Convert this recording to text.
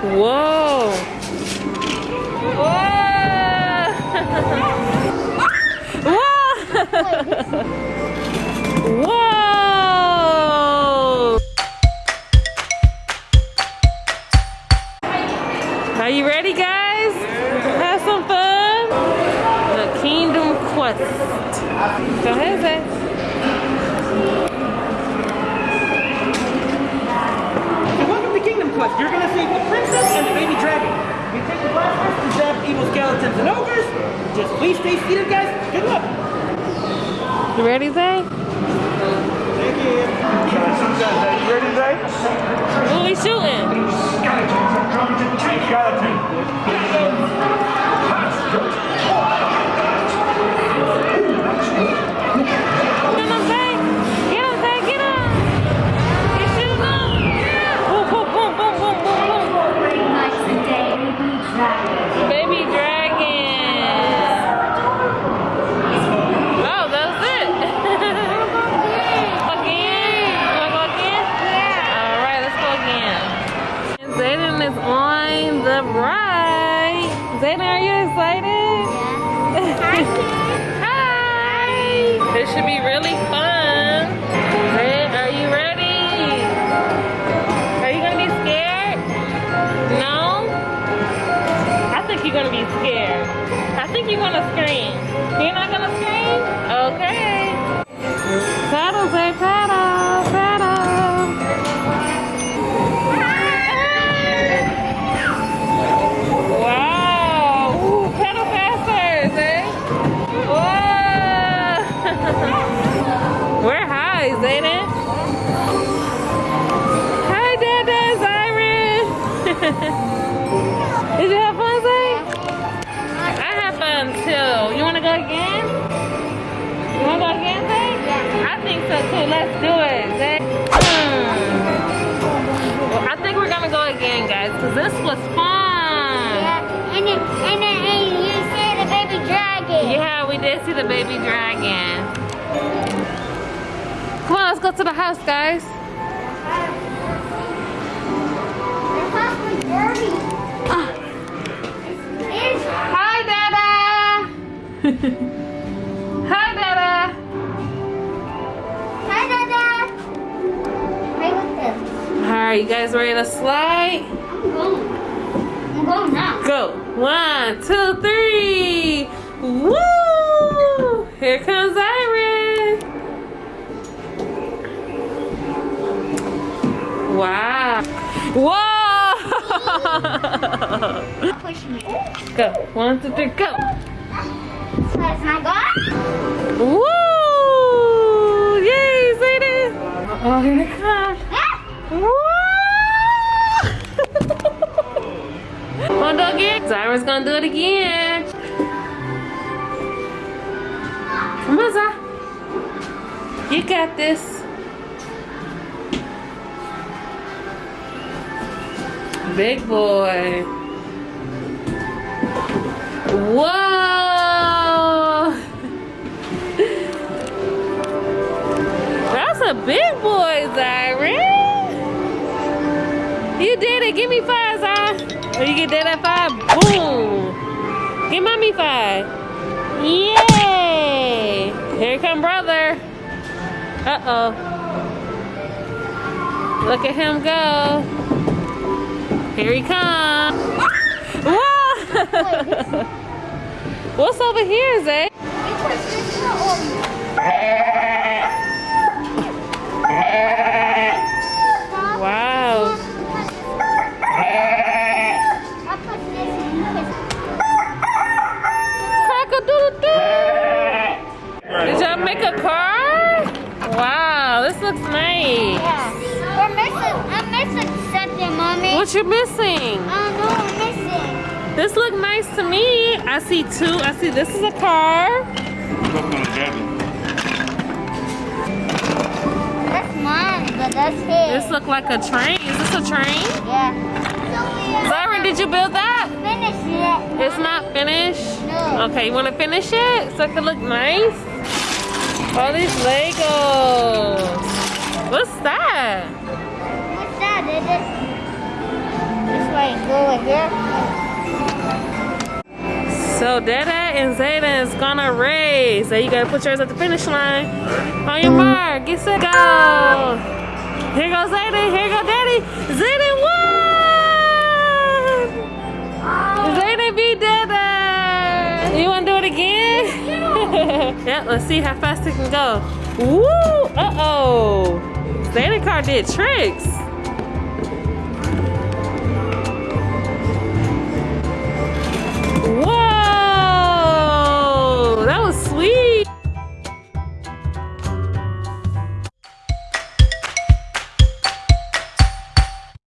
Whoa. Whoa. Whoa. Whoa. Are you ready, guys? Have some fun. The Kingdom Quest. Go ahead, Zay. So welcome to Quest. You're gonna save the princess and the baby dragon. You take the blasters to zap evil skeletons and ogres. Just please stay seated, guys. Good luck. You ready, Zay? Thank you. You ready, Zay? Who we shooting? Get is on the ride. Zayden, are you excited? Yeah. Hi. This should be really fun. Let's do it. Hmm. Well, I think we're going to go again, guys, because this was fun. Yeah, And then, and then and you see the baby dragon. Yeah, we did see the baby dragon. Come on, let's go to the house, guys. All right, you guys ready to slide? I'm going. I'm going now. Go. One, two, three. Woo! Here comes Iris. Wow. Whoa! Push me. go. One, two, three, go. That's my God. Woo! Yay, Zayden! Oh, here Zyra's gonna do it again. Come on, Zy. You got this. Big boy. Whoa! That's a big boy, Zyra. You did it. Give me five, Zy. Or you get that at five. Boom. Give mommy five. Yay. Here come brother. Uh-oh. Look at him go. Here he comes. Whoa! What's over here, Zay? Looks nice. We're missing. I'm missing something, mommy. What you missing? I don't know. I'm missing. This look nice to me. I see two. I see this is a car. That's mine, but that's his. This look like a train. Is this a train? Yeah. Zyron, did you build that? Finish it. It's not finished? No. Okay, you want to finish it so it can look nice? All these Legos. What's that? What's that? It is. It's like go right here. So Dada and Zayden is gonna race. So you gotta put yours at the finish line. On your mark, get set, go. Here goes Zayden, here go Daddy. Zayden won! Oh. Zayden beat Dada. You wanna do it again? yeah, let's see how fast it can go. Woo! Uh-oh. Zayden car did tricks.